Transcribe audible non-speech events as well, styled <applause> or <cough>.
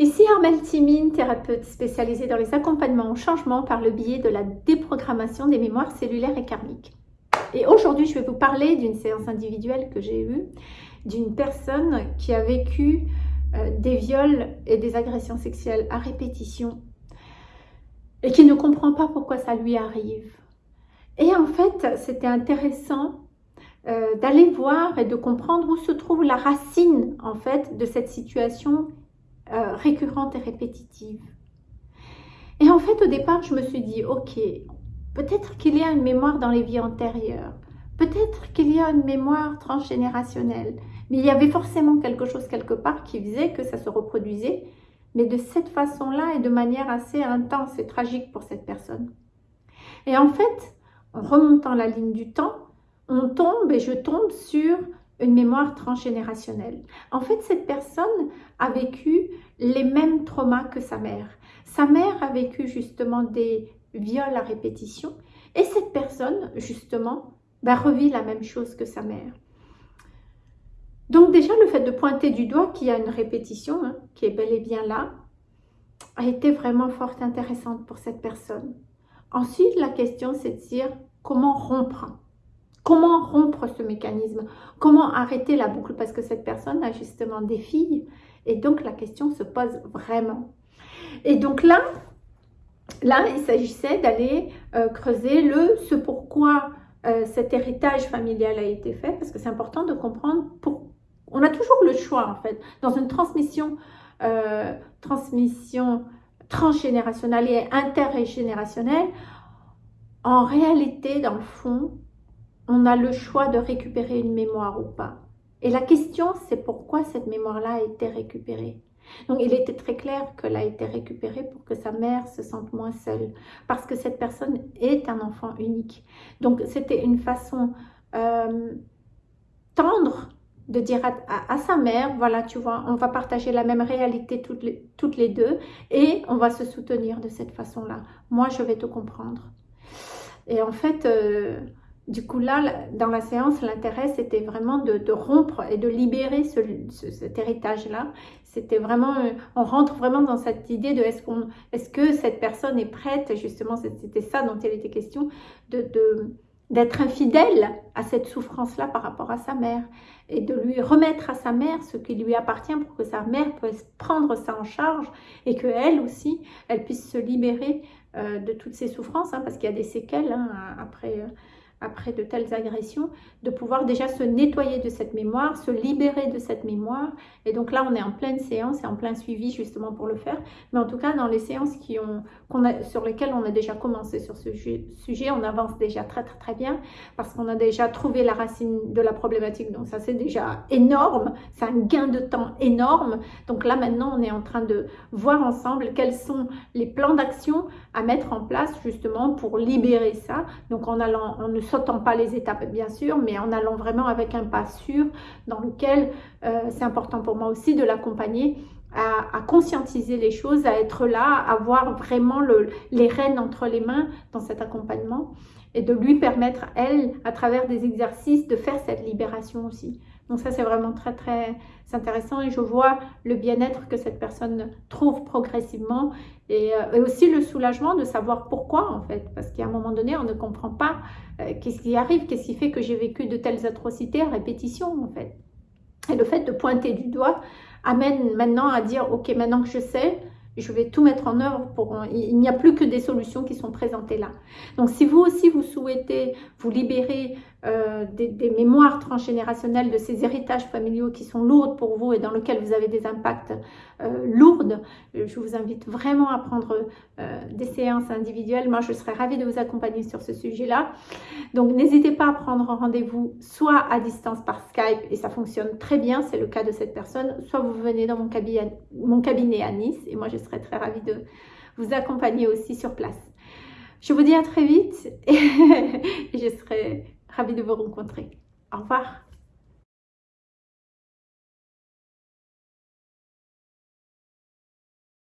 Ici Armelle Timine, thérapeute spécialisée dans les accompagnements au changement par le biais de la déprogrammation des mémoires cellulaires et karmiques. Et aujourd'hui, je vais vous parler d'une séance individuelle que j'ai eue, d'une personne qui a vécu euh, des viols et des agressions sexuelles à répétition et qui ne comprend pas pourquoi ça lui arrive. Et en fait, c'était intéressant euh, d'aller voir et de comprendre où se trouve la racine en fait de cette situation euh, récurrente et répétitive. Et en fait, au départ, je me suis dit, ok, peut-être qu'il y a une mémoire dans les vies antérieures, peut-être qu'il y a une mémoire transgénérationnelle, mais il y avait forcément quelque chose quelque part qui faisait que ça se reproduisait, mais de cette façon-là et de manière assez intense et tragique pour cette personne. Et en fait, en remontant la ligne du temps, on tombe et je tombe sur une mémoire transgénérationnelle. En fait, cette personne a vécu les mêmes traumas que sa mère. Sa mère a vécu justement des viols à répétition et cette personne, justement, bah, revit la même chose que sa mère. Donc déjà, le fait de pointer du doigt qu'il y a une répétition, hein, qui est bel et bien là, a été vraiment fort intéressante pour cette personne. Ensuite, la question, c'est de dire comment rompre Comment rompre ce mécanisme? Comment arrêter la boucle? Parce que cette personne a justement des filles. Et donc, la question se pose vraiment. Et donc là, là il s'agissait d'aller euh, creuser le ce pourquoi euh, cet héritage familial a été fait. Parce que c'est important de comprendre. On a toujours le choix, en fait. Dans une transmission, euh, transmission transgénérationnelle et intergénérationnelle, en réalité, dans le fond, on a le choix de récupérer une mémoire ou pas. Et la question, c'est pourquoi cette mémoire-là a été récupérée. Donc, il était très clair qu'elle a été récupérée pour que sa mère se sente moins seule, parce que cette personne est un enfant unique. Donc, c'était une façon euh, tendre de dire à, sa mère, voilà, tu vois, on va partager la même réalité toutes les, deux et on va se soutenir de cette façon-là. Moi, je vais te comprendre. Et en fait, euh, du coup, là, dans la séance, l'intérêt, c'était vraiment de, rompre et de libérer cet héritage-là. C'était vraiment, euh, on rentre vraiment dans cette idée de est-ce est-ce que cette personne est prête, justement, c'était ça dont il était question, d'être infidèle à cette souffrance-là par rapport à sa mère et de lui remettre à sa mère ce qui lui appartient pour que sa mère puisse prendre ça en charge et que elle aussi, elle puisse se libérer euh, de toutes ces souffrances, hein, parce qu'il y a des séquelles hein, après... Euh, après de telles agressions, de pouvoir déjà se nettoyer de cette mémoire, se libérer de cette mémoire. Et donc là, on est en pleine séance et en plein suivi justement pour le faire. Mais en tout cas, dans les séances qui ont, a, sur lesquelles on a déjà commencé sur ce sujet, on avance déjà très très très bien parce qu'on a déjà trouvé la racine de la problématique. Donc ça, c'est déjà énorme. C'est un gain de temps énorme. Donc là, maintenant, on est en train de voir ensemble quels sont les plans d'action à mettre en place justement pour libérer ça. Donc en allant, en ne sautant pas les étapes bien sûr, mais en allant vraiment avec un pas sûr dans lequel euh, c'est important pour moi aussi de l'accompagner à, conscientiser les choses, à être là, à avoir vraiment le, les rênes entre les mains dans cet accompagnement et de lui permettre, elle, à travers des exercices, de faire cette libération aussi. Donc ça, c'est vraiment très, très intéressant et je vois le bien-être que cette personne trouve progressivement et, euh, aussi le soulagement de savoir pourquoi, en fait. Parce qu'à un moment donné, on ne comprend pas euh, qu'est-ce qui arrive, qu'est-ce qui fait que j'ai vécu de telles atrocités à répétition, en fait. Et le fait de pointer du doigt amène maintenant à dire, ok, maintenant que je sais, je vais tout mettre en œuvre pour... Il n'y a plus que des solutions qui sont présentées là. Donc, si vous aussi, vous souhaitez vous libérer euh, des, mémoires transgénérationnelles, de ces héritages familiaux qui sont lourdes pour vous et dans lesquels vous avez des impacts euh, lourds, je vous invite vraiment à prendre euh, des séances individuelles. Moi, je serais ravie de vous accompagner sur ce sujet-là. Donc, n'hésitez pas à prendre rendez-vous soit à distance par Skype, et ça fonctionne très bien, c'est le cas de cette personne, soit vous venez dans mon cabinet, mon cabinet à Nice, et moi, je serais très ravie de vous accompagner aussi sur place. Je vous dis à très vite <laughs> et je serai ravie de vous rencontrer. Au revoir.